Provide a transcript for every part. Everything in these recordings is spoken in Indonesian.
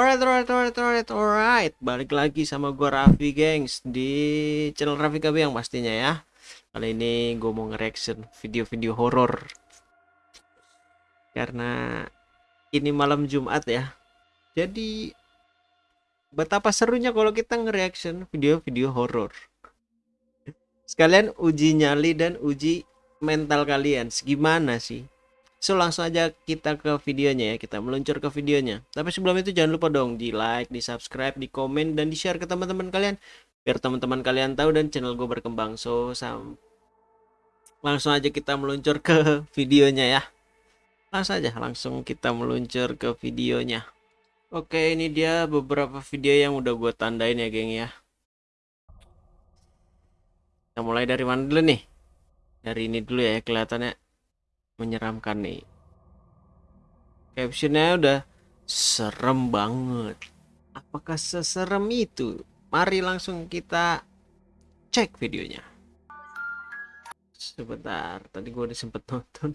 Alright, alright, alright, alright, alright. Balik lagi sama gue Raffi, gengs, di channel Raffi Kabiang pastinya ya. Kali ini gue mau nge-reaction video-video horor. Karena ini malam Jumat ya. Jadi betapa serunya kalau kita nge-reaction video-video horor. Sekalian uji nyali dan uji mental kalian. Segimana sih? So langsung aja kita ke videonya ya, kita meluncur ke videonya. Tapi sebelum itu jangan lupa dong di like, di subscribe, di komen, dan di share ke teman-teman kalian. Biar teman-teman kalian tahu dan channel gue berkembang. So sam langsung aja kita meluncur ke videonya ya. Langsung aja, langsung kita meluncur ke videonya. Oke ini dia beberapa video yang udah gue tandain ya geng ya. Kita mulai dari mana dulu nih? Dari ini dulu ya kelihatannya menyeramkan nih. Captionnya udah serem banget. Apakah seserem itu? Mari langsung kita cek videonya. Sebentar tadi gue udah sempet nonton.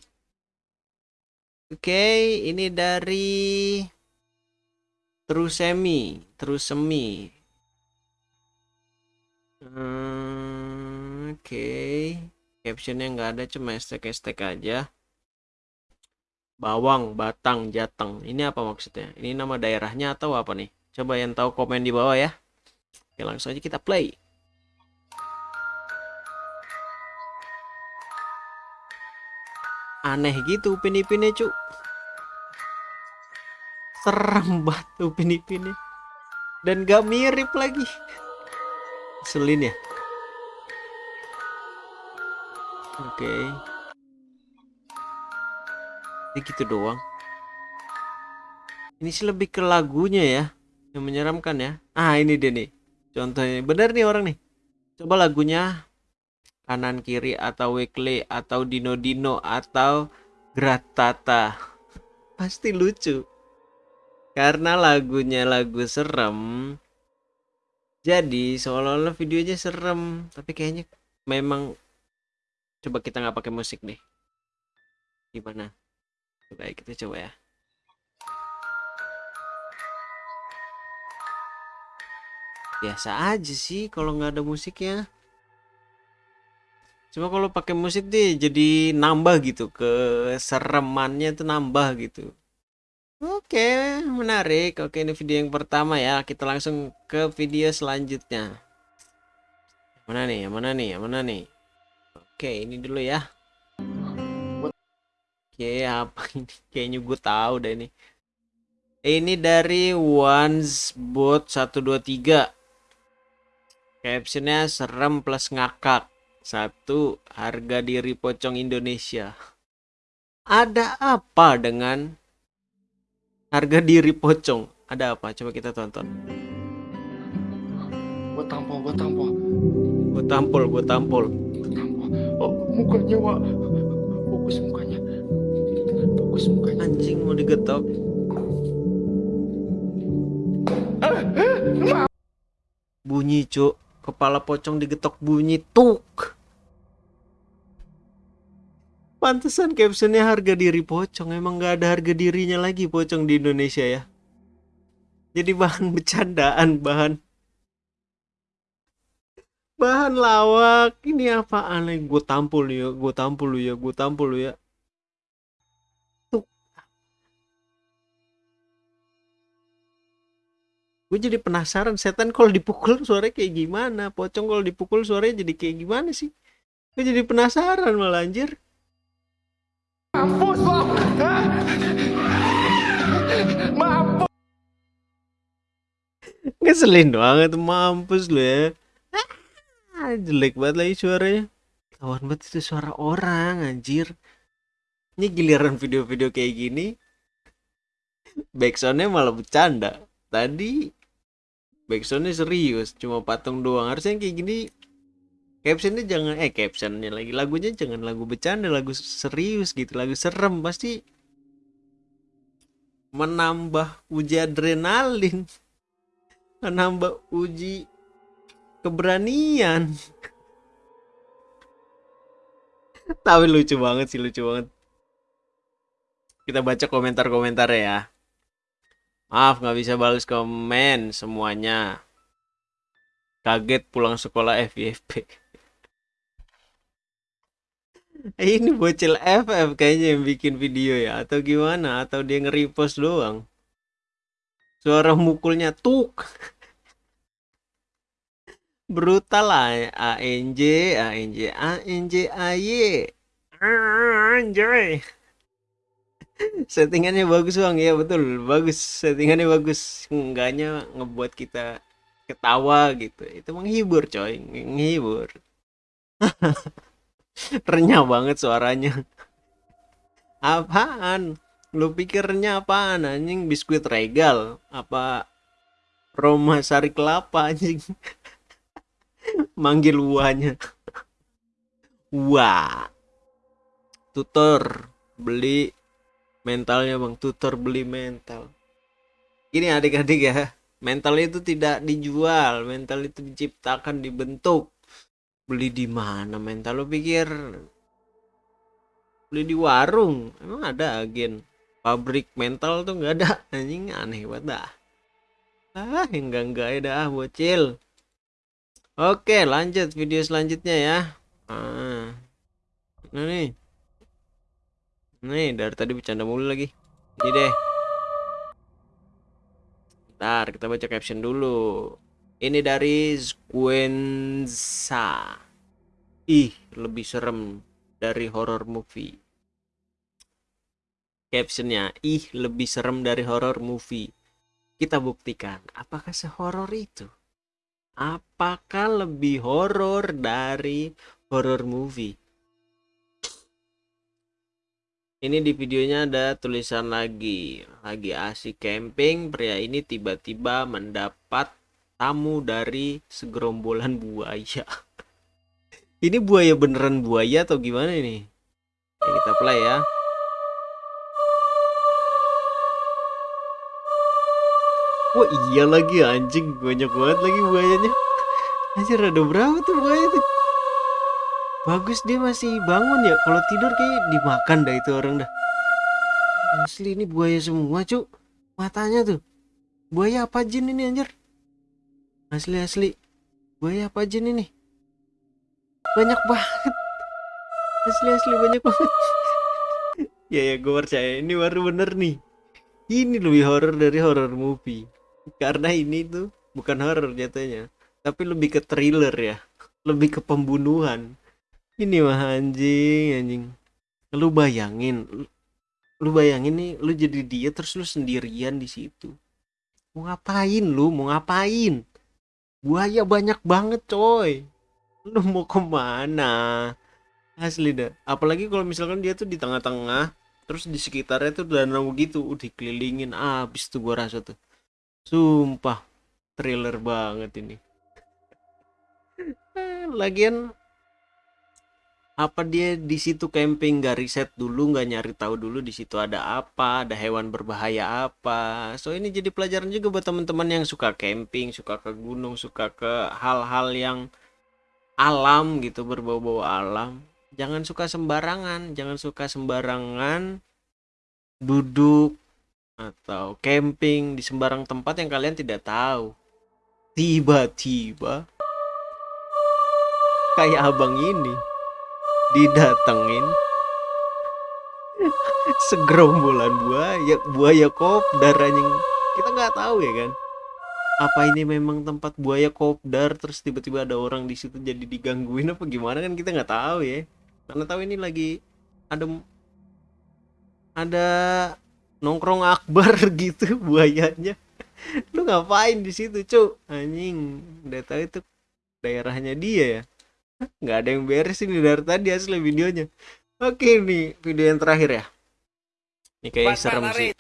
Oke ini dari terus semi terus semi hmm, oke. Captionnya nggak ada cuma estek-estek aja bawang, batang, jateng. Ini apa maksudnya? Ini nama daerahnya atau apa nih? Coba yang tahu komen di bawah ya. Oke, langsung aja kita play. Aneh gitu upin-ipinnya, cu. Seram banget upin-ipinnya. Dan gak mirip lagi. Selin ya. Oke. Okay gitu doang. Ini sih lebih ke lagunya ya yang menyeramkan ya. Ah ini deh nih contohnya. Bener nih orang nih. Coba lagunya kanan kiri atau weekly atau dino dino atau gratata. Pasti lucu. Karena lagunya lagu serem. Jadi seolah-olah videonya serem. Tapi kayaknya memang coba kita nggak pakai musik deh. Gimana Baik, kita coba ya. Biasa aja sih kalau nggak ada musiknya. Cuma kalau pakai musik deh jadi nambah gitu keseremannya itu nambah gitu. Oke, menarik. Oke, ini video yang pertama ya. Kita langsung ke video selanjutnya. Mana nih? Mana nih? Mana nih? Oke, ini dulu ya. Oke, apa ini? Kayaknya gue tahu deh ini. Ini dari Ones Bot 123. Captionnya serem plus ngakak. Satu, harga diri pocong Indonesia. Ada apa dengan harga diri pocong? Ada apa? Coba kita tonton. Gue tampol, gue tampol. Gue tampol, gue tampol. Oh, mukanya, Wak. Fokus mukanya bagus mukanya. Anjing mau digetok. Bunyi cuk. Kepala pocong digetok bunyi tuk. Pantesan captionnya harga diri pocong. Emang gak ada harga dirinya lagi pocong di Indonesia ya? Jadi bahan bercandaan bahan. Bahan lawak. Ini apa aneh gue tampul ya. Gue tampul ya. Gue tampul ya gue jadi penasaran setan kalau dipukul suaranya kayak gimana? Pocong kalau dipukul suaranya jadi kayak gimana sih? Gue jadi penasaran malah anjir. Mampus lo mampus. Ngeselin banget mampus lo ya. Ah, jelek banget lagi suaranya. Kawan banget itu suara orang anjir. Ini giliran video-video kayak gini backsoundnya malah bercanda. Tadi backsoundnya serius cuma patung doang. Harusnya kayak gini captionnya jangan eh captionnya lagi lagunya jangan lagu bercanda lagu serius gitu lagu serem. Pasti menambah uji adrenalin menambah uji keberanian. Tapi lucu banget sih lucu banget. Kita baca komentar-komentar ya Maaf nggak bisa balas komen semuanya. Kaget pulang sekolah FYP. Ini bocil FF kayaknya yang bikin video ya atau gimana atau dia nge-repost doang. Suara mukulnya tuk. Brutal lah ANJ ANJ ANJ AY. Anjay. Settingannya bagus bang. Ya betul. Bagus. Settingannya bagus. Enggaknya ngebuat kita ketawa gitu. Itu menghibur coy. Menghibur renyah banget suaranya apaan lu pikirnya apaan anjing biskuit regal apa Roma sari kelapa anjing manggil uanya wah tutor beli mentalnya bang. Tutor beli mental. Gini adik-adik ya. Mental itu tidak dijual. Mental itu diciptakan dibentuk. Beli di mana mental? Lo pikir beli di warung? Emang ada agen pabrik mental tuh? Nggak ada. Anjing aneh banget dah. Ah enggak enggak ya dah bocil. Oke lanjut. Video selanjutnya ya. Ah. Nah nih nih dari tadi bercanda mulu lagi. Ini deh. Ntar kita baca caption dulu. Ini dari Squenza ih lebih serem dari horror movie. Captionnya ih lebih serem dari horror movie. Kita buktikan apakah sehoror itu? Apakah lebih horor dari horror movie ini di videonya ada tulisan lagi. Lagi asik camping pria ini tiba-tiba mendapat tamu dari segerombolan buaya. Ini buaya beneran buaya atau gimana ini? Ya, kita play ya. Wah iya lagi anjing. Banyak banget lagi buayanya. Anjir ada berapa tuh buaya tuh Bagus dia masih bangun ya. Kalau tidur kayak dimakan dah itu orang dah. Asli ini buaya semua cuk. Matanya tuh. Buaya apa jin ini anjir? Asli asli. Buaya apa jin ini? Banyak banget. Asli asli banyak banget. Ya ya gue percaya. Ini baru bener nih. Ini lebih horror dari horror movie. Karena ini tuh bukan horror jatuhnya Tapi lebih ke thriller ya. Lebih ke pembunuhan ini mah anjing anjing. Lu bayangin lu, bayangin nih lu jadi dia terus lu sendirian di situ. Mau ngapain lu? Mau ngapain? Buaya banyak banget coy. Lu mau ke mana? Asli dah. Apalagi kalau misalkan dia tuh di tengah-tengah terus di sekitarnya tuh danau gitu udah dikelilingin. Abis tuh gua rasa tuh. Sumpah thriller banget ini. Lagian apa dia di situ camping gak riset dulu nggak nyari tahu dulu di situ ada apa ada hewan berbahaya apa. So ini jadi pelajaran juga buat teman-teman yang suka camping suka ke gunung suka ke hal-hal yang alam gitu berbau-bau alam. Jangan suka sembarangan jangan suka sembarangan duduk atau camping di sembarang tempat yang kalian tidak tahu. Tiba-tiba kayak abang ini didatengin. Segerombolan buaya buaya kopdar anjing. Kita nggak tahu ya kan? Apa ini memang tempat buaya kopdar terus tiba-tiba ada orang di situ jadi digangguin apa gimana kan? Kita nggak tahu ya. Karena tahu ini lagi ada ada nongkrong akbar gitu buayanya. Lu ngapain di situ cuk anjing udah itu daerahnya dia ya nggak ada yang beres ini dari tadi asli videonya. Oke nih video yang terakhir ya. Ini kayak Cepat, serem cepat sih.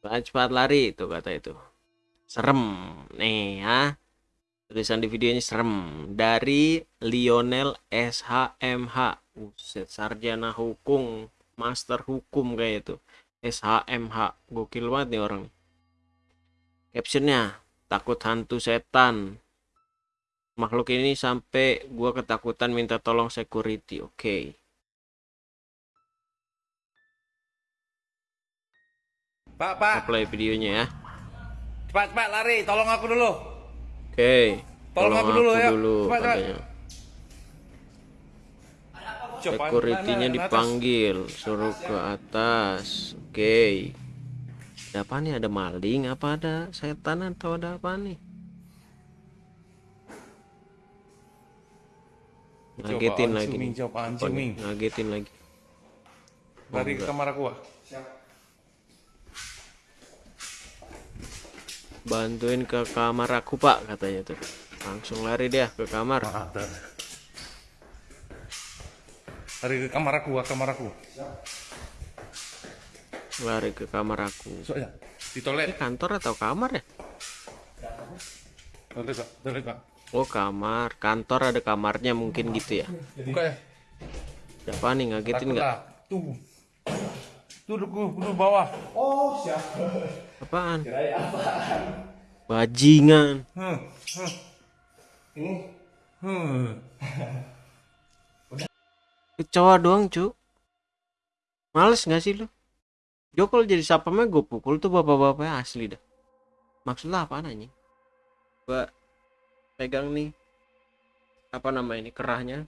Cepat cepat lari itu kata itu. Serem nih ya. Tulisan di videonya serem. Dari Lionel SHMH Uset sarjana hukum master hukum kayak itu. SHMH gokil banget nih orang. Captionnya takut hantu setan makhluk ini sampai gua ketakutan minta tolong security oke okay. Pak, Pak, Kita play videonya ya cepat, cepat lari, tolong aku dulu. oke Tolong aku dulu, ya. dulu Cepat, cepat. katanya. Coba, Security-nya dipanggil, suruh ke atas. Oke. Ada apa nih? Ada maling apa ada setan atau ada apa nih? Ngagetin lagi. Nih. coba, anjing, nih? Ming. Ngagetin lagi. Lari ke kamar aku, ah. Bantuin ke kamar aku, Pak, katanya tuh. Langsung lari dia ke kamar. Lari ke kamar aku, ah, kamar aku. Lari ke kamar aku. Soalnya di Ini toilet. kantor atau kamar ya? Toilet, Pak. Toilet, Pak. Oh, kamar. Kantor ada kamarnya mungkin gitu ya. Buka ya. Ada apa nih? Ngagetin nggak? lah. Tuh. Duduk, duduk bawah. Apaan? Bajingan. Hmm. Hmm. Hmm. Kecoa doang, cu. Males nggak sih lu? Jo kalau jadi sapamnya gue pukul tuh bapak-bapaknya asli dah. Maksud lah apaan anjing? Gua pegang nih apa nama ini kerahnya.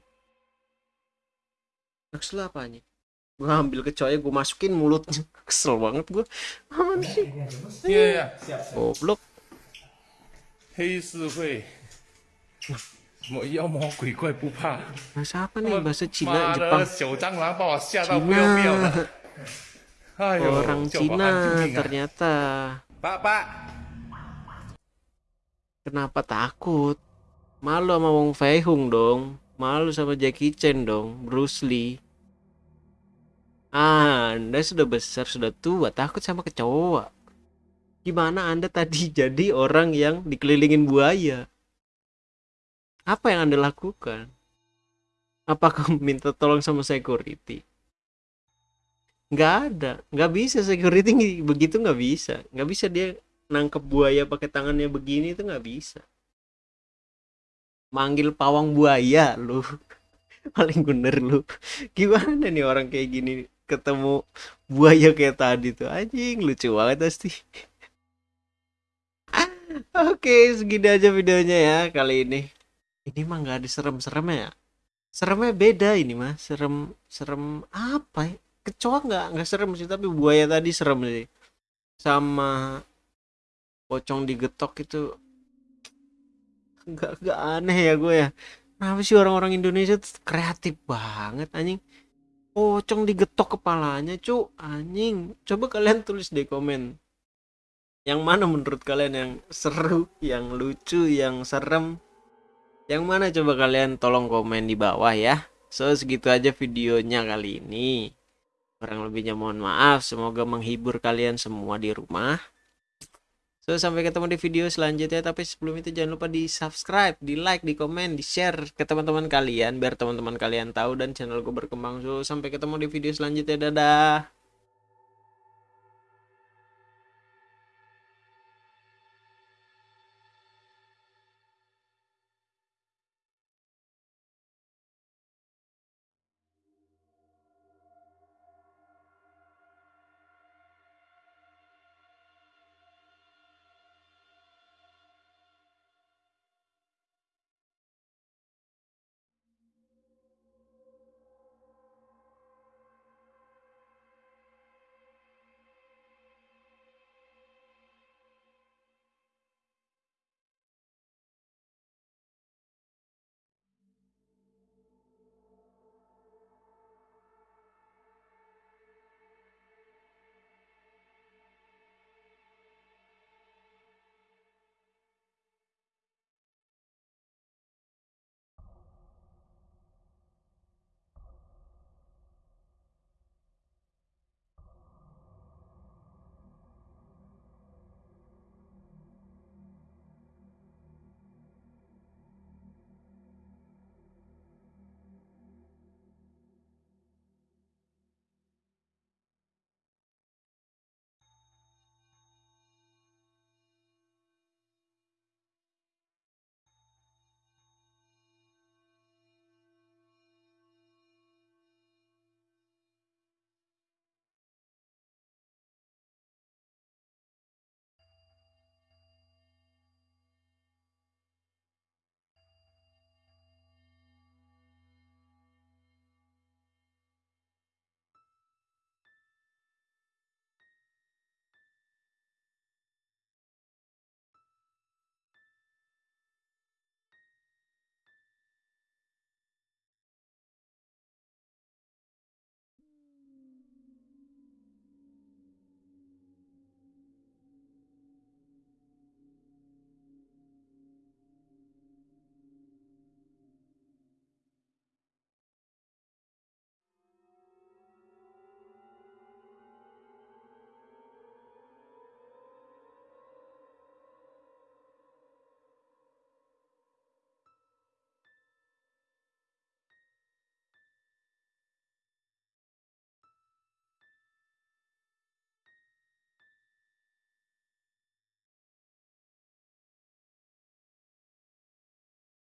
Kesel apa nih gue ambil kecoy gue masukin mulutnya. Kesel banget gue aman sih? Iya iya. Goblok. Hei suhui. Mau iya mau kui kui pupa. Bahasa apa nih? Bahasa Cina Jepang. Cina. Orang Cina ya. ternyata. Pak pak. Kenapa takut? Malu sama Wong Fei Hung dong. Malu sama Jackie Chan dong. Bruce Lee. Anda sudah besar, sudah tua, takut sama kecoa. Gimana Anda tadi jadi orang yang dikelilingin buaya? Apa yang Anda lakukan? Apakah minta tolong sama security? Nggak ada, nggak bisa security begitu nggak bisa, nggak bisa dia nangkep buaya pakai tangannya begini itu nggak bisa. Manggil pawang buaya lu, paling bener lu. Gimana nih orang kayak gini ketemu buaya kayak tadi tuh anjing lucu banget pasti. Oke, segini aja videonya ya kali ini. Ini mah nggak ada serem-seremnya ya. Seremnya beda ini mah, serem serem apa ya? Kecoa nggak nggak serem sih, tapi buaya tadi serem sih. Sama pocong digetok itu nggak nggak aneh ya gue ya. Kenapa sih orang-orang Indonesia tuh kreatif banget anjing? Pocong digetok kepalanya, cu, anjing. Coba kalian tulis di komen. Yang mana menurut kalian yang seru, yang lucu, yang serem? Yang mana coba kalian tolong komen di bawah ya. So segitu aja videonya kali ini. Kurang lebihnya mohon maaf. Semoga menghibur kalian semua di rumah. So sampai ketemu di video selanjutnya. Tapi sebelum itu jangan lupa di subscribe, di like, di komen, di share ke teman-teman kalian biar teman-teman kalian tahu dan channel gue berkembang. So sampai ketemu di video selanjutnya. Dadah.